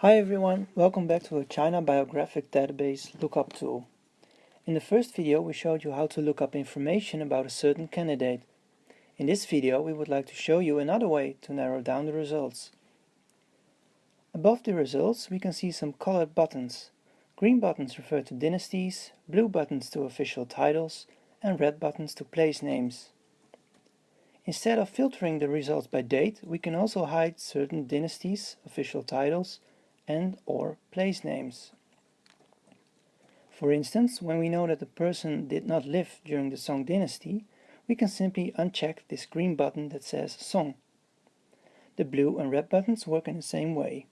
Hi everyone, welcome back to the China Biographic Database lookup tool. In the first video we showed you how to look up information about a certain candidate. In this video we would like to show you another way to narrow down the results. Above the results we can see some colored buttons. Green buttons refer to dynasties, blue buttons to official titles and red buttons to place names. Instead of filtering the results by date, we can also hide certain dynasties, official titles, and or place names. For instance, when we know that the person did not live during the Song dynasty, we can simply uncheck this green button that says Song. The blue and red buttons work in the same way.